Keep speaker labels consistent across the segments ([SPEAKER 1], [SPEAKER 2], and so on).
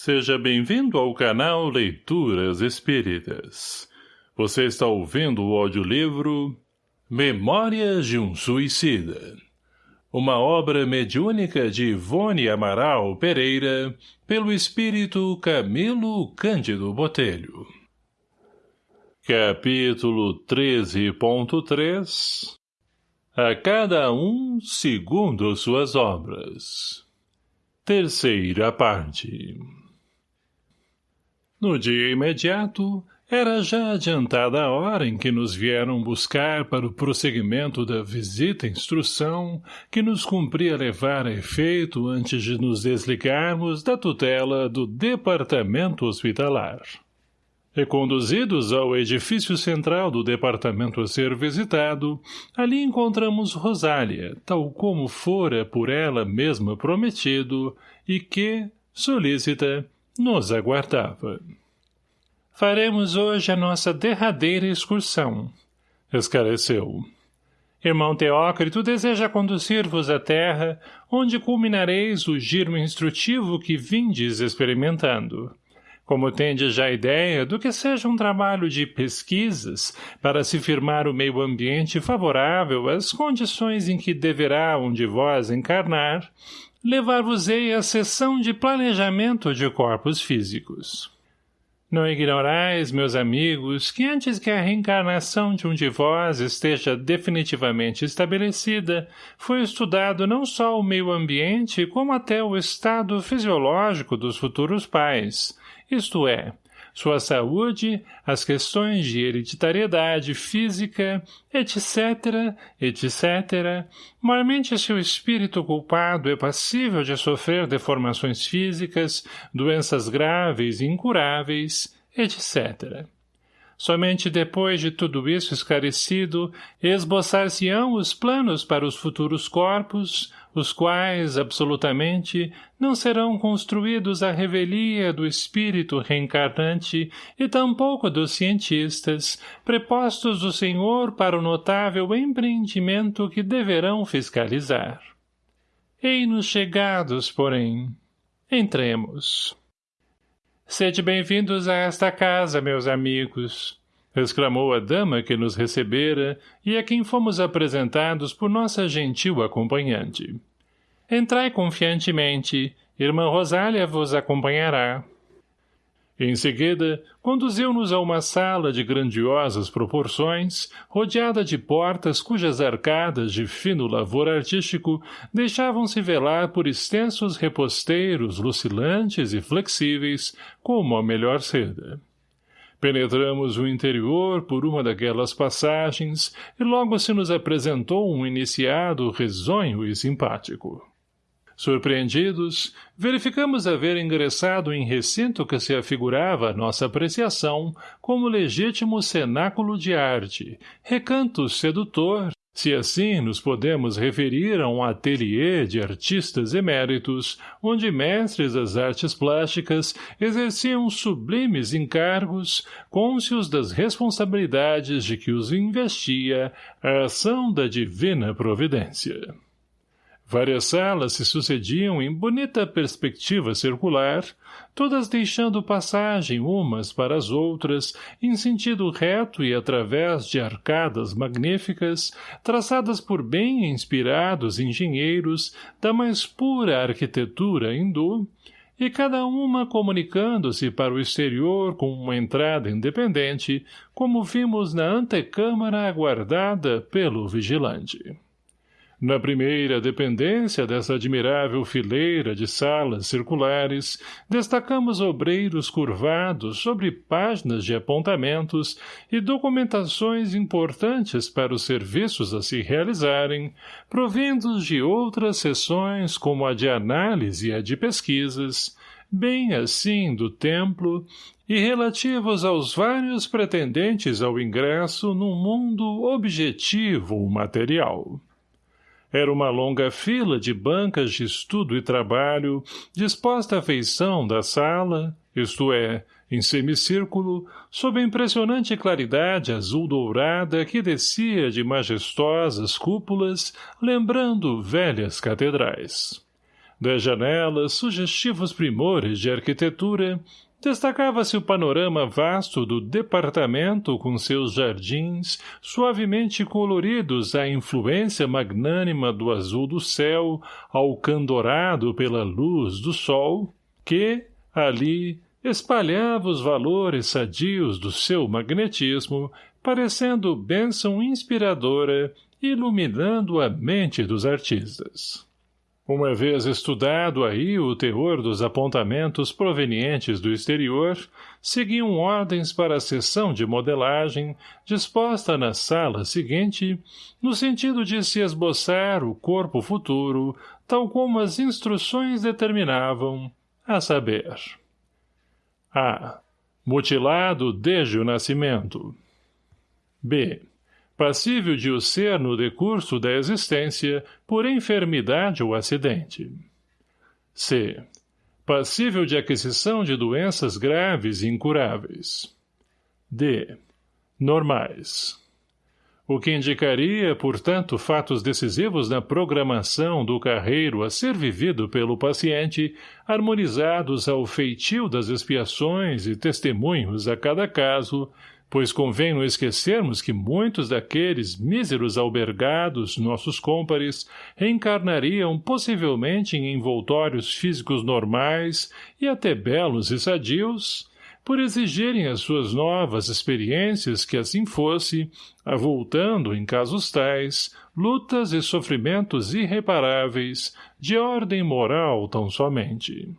[SPEAKER 1] Seja bem-vindo ao canal Leituras Espíritas. Você está ouvindo o audiolivro Memórias de um Suicida. Uma obra mediúnica de Ivone Amaral Pereira, pelo espírito Camilo Cândido Botelho. Capítulo 13.3 A cada um segundo suas obras. Terceira parte. No dia imediato, era já adiantada a hora em que nos vieram buscar para o prosseguimento da visita-instrução que nos cumpria levar a efeito antes de nos desligarmos da tutela do departamento hospitalar. Reconduzidos ao edifício central do departamento a ser visitado, ali encontramos Rosália, tal como fora por ela mesma prometido, e que, solícita, nos aguardava. Faremos hoje a nossa derradeira excursão, esclareceu. Irmão Teócrito deseja conduzir-vos à terra, onde culminareis o giro instrutivo que vindes experimentando. Como tendes já ideia do que seja um trabalho de pesquisas para se firmar o meio ambiente favorável às condições em que deverá um de vós encarnar, levar-vos-ei à sessão de planejamento de corpos físicos. Não ignorais, meus amigos, que antes que a reencarnação de um de vós esteja definitivamente estabelecida, foi estudado não só o meio ambiente, como até o estado fisiológico dos futuros pais, isto é, sua saúde, as questões de hereditariedade física, etc., etc., mormente se o espírito culpado é passível de sofrer deformações físicas, doenças graves e incuráveis, etc. Somente depois de tudo isso esclarecido, esboçar-se-ão os planos para os futuros corpos, os quais, absolutamente, não serão construídos à revelia do espírito reencarnante e tampouco dos cientistas, prepostos do Senhor para o notável empreendimento que deverão fiscalizar. Ei-nos chegados, porém. Entremos. Sede bem-vindos a esta casa, meus amigos, exclamou a dama que nos recebera e a quem fomos apresentados por nossa gentil acompanhante. Entrai confiantemente, irmã Rosália vos acompanhará. Em seguida, conduziu-nos a uma sala de grandiosas proporções, rodeada de portas cujas arcadas de fino lavor artístico deixavam-se velar por extensos reposteiros lucilantes e flexíveis, como a melhor seda. Penetramos o interior por uma daquelas passagens e logo se nos apresentou um iniciado risonho e simpático. Surpreendidos, verificamos haver ingressado em recinto que se afigurava à nossa apreciação como legítimo cenáculo de arte, recanto sedutor, se assim nos podemos referir a um ateliê de artistas eméritos, onde mestres das artes plásticas exerciam sublimes encargos, cônscios das responsabilidades de que os investia a ação da divina providência. Várias salas se sucediam em bonita perspectiva circular, todas deixando passagem umas para as outras, em sentido reto e através de arcadas magníficas, traçadas por bem inspirados engenheiros da mais pura arquitetura hindu, e cada uma comunicando-se para o exterior com uma entrada independente, como vimos na antecâmara aguardada pelo vigilante. Na primeira dependência dessa admirável fileira de salas circulares, destacamos obreiros curvados sobre páginas de apontamentos e documentações importantes para os serviços a se realizarem, provindos de outras seções como a de análise e a de pesquisas, bem assim do templo, e relativos aos vários pretendentes ao ingresso num mundo objetivo material. Era uma longa fila de bancas de estudo e trabalho, disposta à feição da sala, isto é, em semicírculo, sob a impressionante claridade azul-dourada que descia de majestosas cúpulas, lembrando velhas catedrais. Das janelas, sugestivos primores de arquitetura, destacava-se o panorama vasto do departamento com seus jardins, suavemente coloridos à influência magnânima do azul do céu, alcandorado pela luz do sol, que, ali, espalhava os valores sadios do seu magnetismo, parecendo bênção inspiradora, iluminando a mente dos artistas. Uma vez estudado aí o teor dos apontamentos provenientes do exterior, seguiam ordens para a sessão de modelagem, disposta na sala seguinte, no sentido de se esboçar o corpo futuro, tal como as instruções determinavam, a saber. A. Mutilado desde o nascimento. B passível de o ser no decurso da existência por enfermidade ou acidente. C. Passível de aquisição de doenças graves e incuráveis. D. Normais. O que indicaria, portanto, fatos decisivos na programação do carreiro a ser vivido pelo paciente, harmonizados ao feitio das expiações e testemunhos a cada caso, pois convém não esquecermos que muitos daqueles míseros albergados, nossos cômpares, reencarnariam possivelmente em envoltórios físicos normais e até belos e sadios, por exigirem as suas novas experiências que assim fosse, avultando, em casos tais, lutas e sofrimentos irreparáveis, de ordem moral tão somente.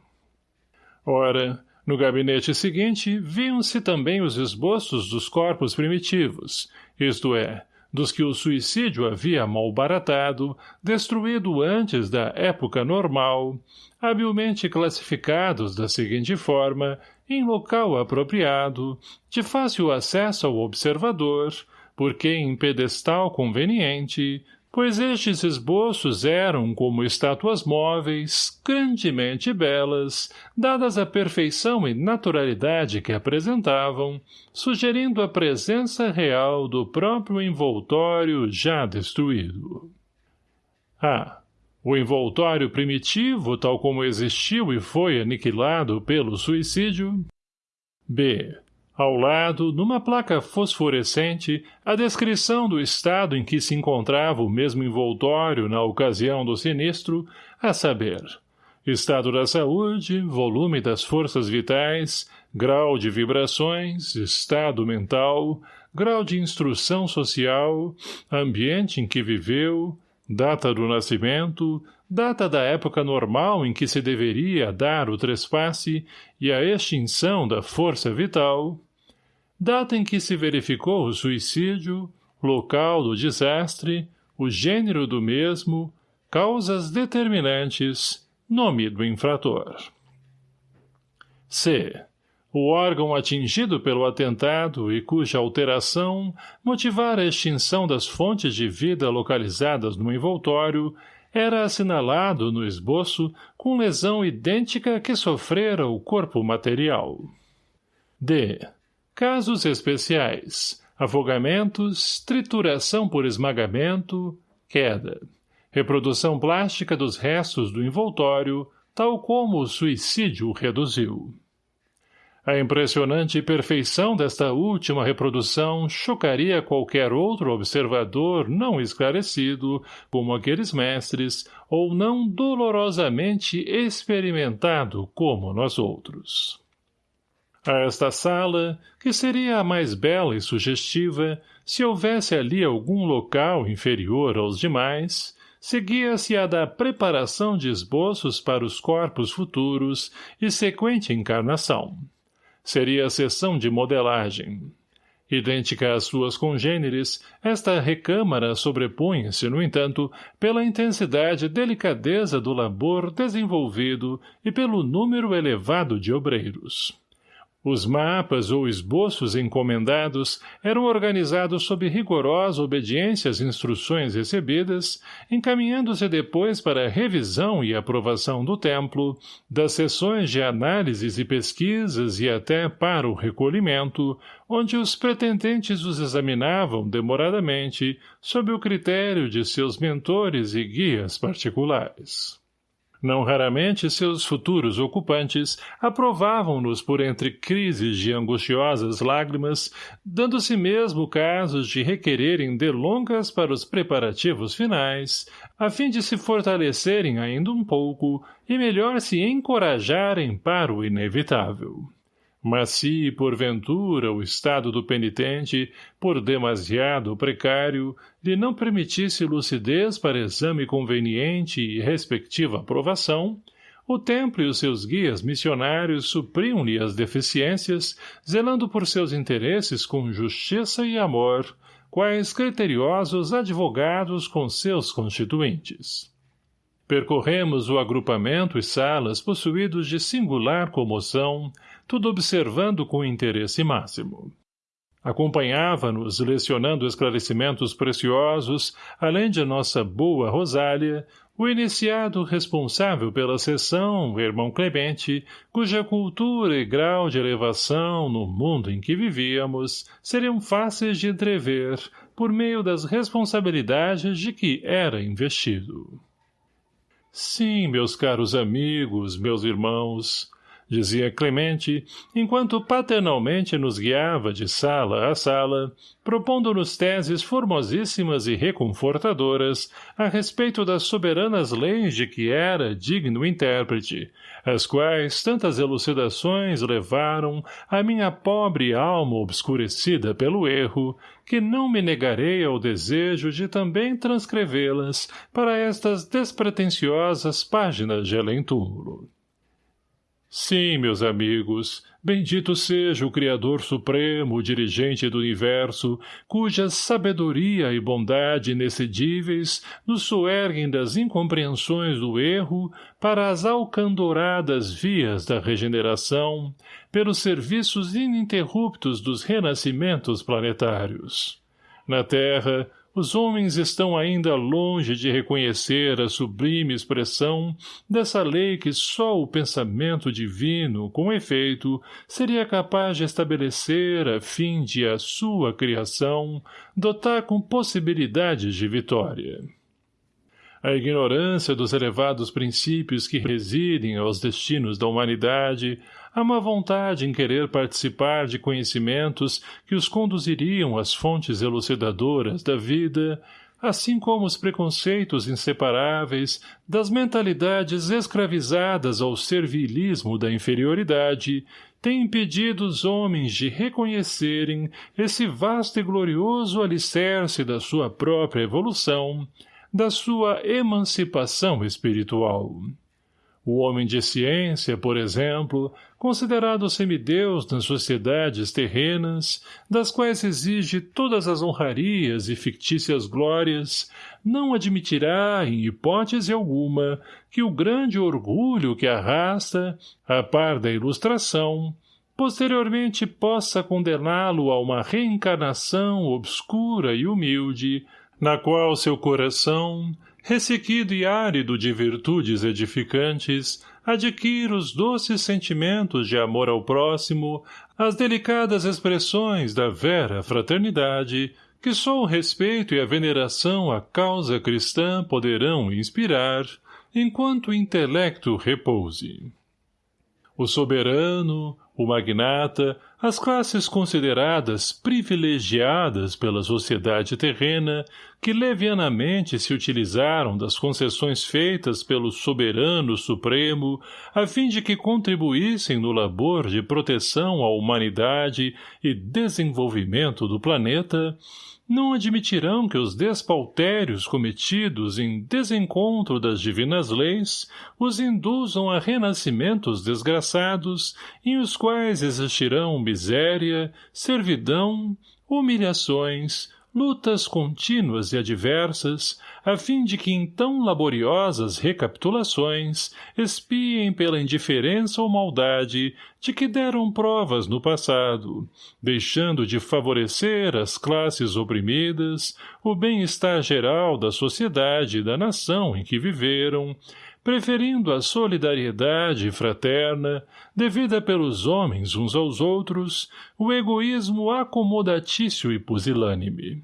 [SPEAKER 1] Ora, no gabinete seguinte, viam-se também os esboços dos corpos primitivos, isto é, dos que o suicídio havia malbaratado, destruído antes da época normal, habilmente classificados da seguinte forma, em local apropriado, de fácil acesso ao observador, porque em pedestal conveniente, pois estes esboços eram como estátuas móveis, grandemente belas, dadas a perfeição e naturalidade que apresentavam, sugerindo a presença real do próprio envoltório já destruído. A. O envoltório primitivo, tal como existiu e foi aniquilado pelo suicídio. B ao lado, numa placa fosforescente, a descrição do estado em que se encontrava o mesmo envoltório na ocasião do sinistro, a saber, estado da saúde, volume das forças vitais, grau de vibrações, estado mental, grau de instrução social, ambiente em que viveu, data do nascimento, data da época normal em que se deveria dar o trespasse e a extinção da força vital, data em que se verificou o suicídio, local do desastre, o gênero do mesmo, causas determinantes, nome do infrator. C. O órgão atingido pelo atentado e cuja alteração motivar a extinção das fontes de vida localizadas no envoltório era assinalado no esboço com lesão idêntica que sofrera o corpo material. D. Casos especiais. Afogamentos, trituração por esmagamento, queda. Reprodução plástica dos restos do envoltório, tal como o suicídio reduziu. A impressionante perfeição desta última reprodução chocaria qualquer outro observador não esclarecido, como aqueles mestres, ou não dolorosamente experimentado como nós outros. A esta sala, que seria a mais bela e sugestiva, se houvesse ali algum local inferior aos demais, seguia-se a da preparação de esboços para os corpos futuros e sequente encarnação. Seria a sessão de modelagem. Idêntica às suas congêneres, esta recâmara sobrepunha-se, no entanto, pela intensidade e delicadeza do labor desenvolvido e pelo número elevado de obreiros. Os mapas ou esboços encomendados eram organizados sob rigorosa obediência às instruções recebidas, encaminhando-se depois para a revisão e aprovação do templo, das sessões de análises e pesquisas e até para o recolhimento, onde os pretendentes os examinavam demoradamente, sob o critério de seus mentores e guias particulares. Não raramente seus futuros ocupantes aprovavam-nos por entre crises de angustiosas lágrimas, dando-se mesmo casos de requererem delongas para os preparativos finais, a fim de se fortalecerem ainda um pouco e melhor se encorajarem para o inevitável. Mas se, porventura, o estado do penitente, por demasiado precário, lhe não permitisse lucidez para exame conveniente e respectiva aprovação, o templo e os seus guias missionários supriam-lhe as deficiências, zelando por seus interesses com justiça e amor, quais criteriosos advogados com seus constituintes. Percorremos o agrupamento e salas possuídos de singular comoção, tudo observando com interesse máximo. Acompanhava-nos, lecionando esclarecimentos preciosos, além de nossa boa Rosália, o iniciado responsável pela sessão, irmão Clemente, cuja cultura e grau de elevação no mundo em que vivíamos seriam fáceis de entrever por meio das responsabilidades de que era investido. Sim, meus caros amigos, meus irmãos, dizia Clemente, enquanto paternalmente nos guiava de sala a sala, propondo-nos teses formosíssimas e reconfortadoras a respeito das soberanas leis de que era digno intérprete, as quais tantas elucidações levaram a minha pobre alma obscurecida pelo erro, que não me negarei ao desejo de também transcrevê-las para estas despretensiosas páginas de além-túmulo. Sim, meus amigos, bendito seja o Criador Supremo, dirigente do universo, cuja sabedoria e bondade inexcedíveis nos soerguem das incompreensões do erro para as alcandoradas vias da regeneração, pelos serviços ininterruptos dos renascimentos planetários. Na Terra, os homens estão ainda longe de reconhecer a sublime expressão dessa lei que só o pensamento divino, com efeito, seria capaz de estabelecer a fim de a sua criação dotar com possibilidades de vitória. A ignorância dos elevados princípios que residem aos destinos da humanidade há uma vontade em querer participar de conhecimentos que os conduziriam às fontes elucidadoras da vida, assim como os preconceitos inseparáveis das mentalidades escravizadas ao servilismo da inferioridade, têm impedido os homens de reconhecerem esse vasto e glorioso alicerce da sua própria evolução, da sua emancipação espiritual. O homem de ciência, por exemplo, considerado semideus nas sociedades terrenas, das quais exige todas as honrarias e fictícias glórias, não admitirá, em hipótese alguma, que o grande orgulho que arrasta, a par da ilustração, posteriormente possa condená-lo a uma reencarnação obscura e humilde, na qual seu coração, ressequido e árido de virtudes edificantes, adquire os doces sentimentos de amor ao próximo, as delicadas expressões da vera fraternidade, que só o respeito e a veneração à causa cristã poderão inspirar, enquanto o intelecto repouse. O soberano, o magnata, as classes consideradas privilegiadas pela sociedade terrena, que levianamente se utilizaram das concessões feitas pelo soberano supremo, a fim de que contribuíssem no labor de proteção à humanidade e desenvolvimento do planeta, não admitirão que os despautérios cometidos em desencontro das divinas leis os induzam a renascimentos desgraçados em os quais existirão miséria, servidão, humilhações, lutas contínuas e adversas, a fim de que em tão laboriosas recapitulações espiem pela indiferença ou maldade de que deram provas no passado, deixando de favorecer as classes oprimidas, o bem-estar geral da sociedade e da nação em que viveram, preferindo a solidariedade fraterna, devida pelos homens uns aos outros, o egoísmo acomodatício e pusilânime.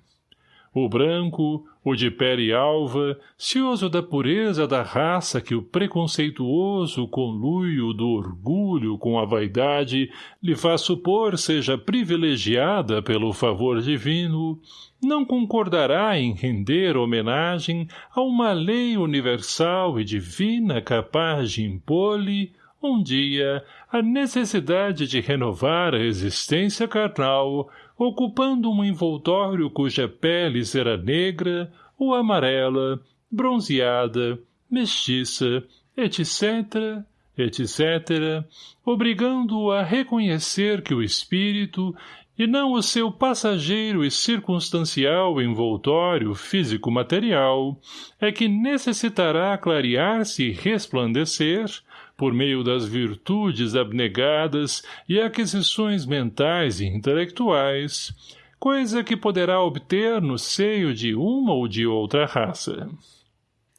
[SPEAKER 1] O branco, o de pele alva, cioso da pureza da raça que o preconceituoso conluio do orgulho com a vaidade lhe faz supor seja privilegiada pelo favor divino, não concordará em render homenagem a uma lei universal e divina capaz de impor-lhe, um dia, a necessidade de renovar a existência carnal, ocupando um envoltório cuja pele será negra ou amarela, bronzeada, mestiça, etc., etc., obrigando-o a reconhecer que o espírito, e não o seu passageiro e circunstancial envoltório físico-material, é que necessitará clarear-se e resplandecer, por meio das virtudes abnegadas e aquisições mentais e intelectuais, coisa que poderá obter no seio de uma ou de outra raça.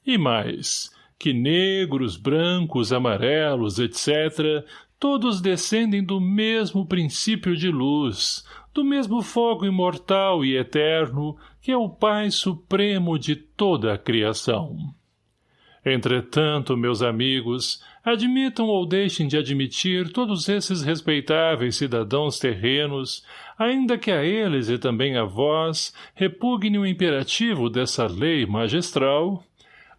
[SPEAKER 1] E mais, que negros, brancos, amarelos, etc., todos descendem do mesmo princípio de luz, do mesmo fogo imortal e eterno, que é o Pai Supremo de toda a criação. Entretanto, meus amigos, admitam ou deixem de admitir todos esses respeitáveis cidadãos terrenos, ainda que a eles e também a vós repugne o imperativo dessa lei magistral,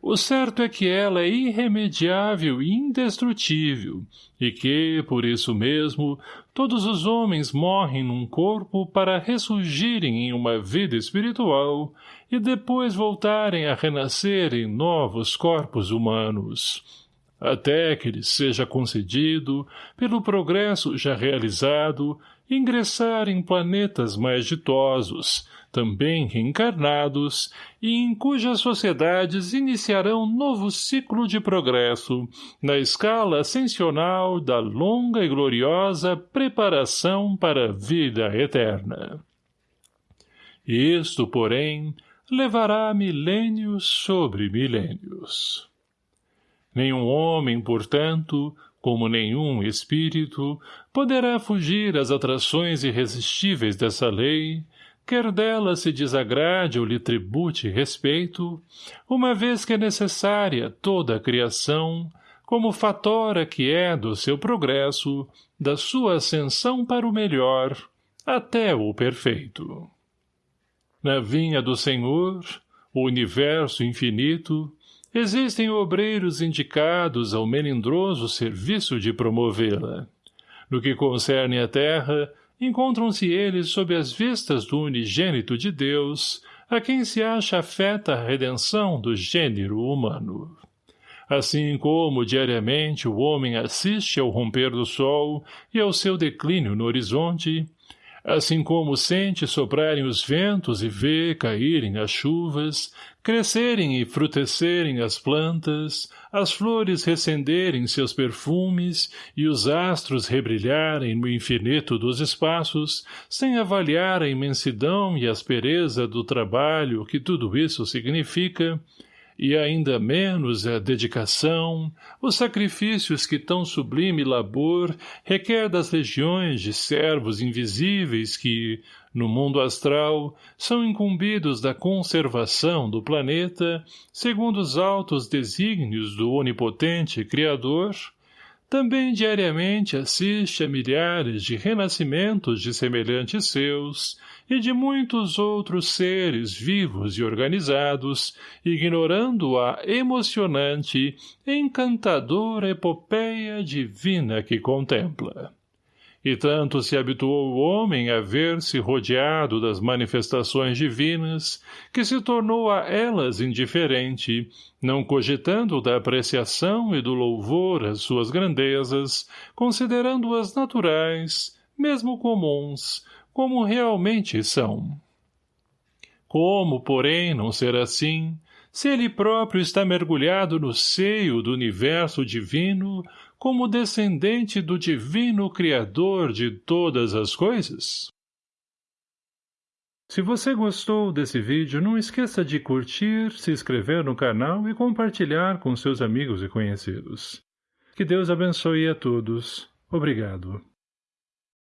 [SPEAKER 1] o certo é que ela é irremediável e indestrutível, e que, por isso mesmo, todos os homens morrem num corpo para ressurgirem em uma vida espiritual e depois voltarem a renascer em novos corpos humanos até que lhes seja concedido, pelo progresso já realizado, ingressar em planetas mais ditosos, também reencarnados, e em cujas sociedades iniciarão novo ciclo de progresso, na escala ascensional da longa e gloriosa preparação para a vida eterna. Isto, porém, levará milênios sobre milênios. Nenhum homem, portanto, como nenhum espírito, poderá fugir às atrações irresistíveis dessa lei, quer dela se desagrade ou lhe tribute respeito, uma vez que é necessária toda a criação, como fatora que é do seu progresso, da sua ascensão para o melhor, até o perfeito. Na vinha do Senhor, o universo infinito, Existem obreiros indicados ao melindroso serviço de promovê-la. No que concerne à terra, encontram-se eles sob as vistas do unigênito de Deus, a quem se acha afeta a redenção do gênero humano. Assim como diariamente o homem assiste ao romper do sol e ao seu declínio no horizonte, assim como sente soprarem os ventos e vê caírem as chuvas, crescerem e frutecerem as plantas, as flores recenderem seus perfumes e os astros rebrilharem no infinito dos espaços, sem avaliar a imensidão e aspereza do trabalho que tudo isso significa, e ainda menos a dedicação, os sacrifícios que tão sublime labor requer das legiões de servos invisíveis que, no mundo astral, são incumbidos da conservação do planeta, segundo os altos desígnios do onipotente Criador, também diariamente assiste a milhares de renascimentos de semelhantes seus e de muitos outros seres vivos e organizados, ignorando a emocionante, encantadora epopeia divina que contempla. E tanto se habituou o homem a ver-se rodeado das manifestações divinas, que se tornou a elas indiferente, não cogitando da apreciação e do louvor às suas grandezas, considerando-as naturais, mesmo comuns, como realmente são. Como, porém, não ser assim, se ele próprio está mergulhado no seio do universo divino, como descendente do divino Criador de todas as coisas? Se você gostou desse vídeo, não esqueça de curtir, se inscrever no canal e compartilhar com seus amigos e conhecidos. Que Deus abençoe a todos. Obrigado.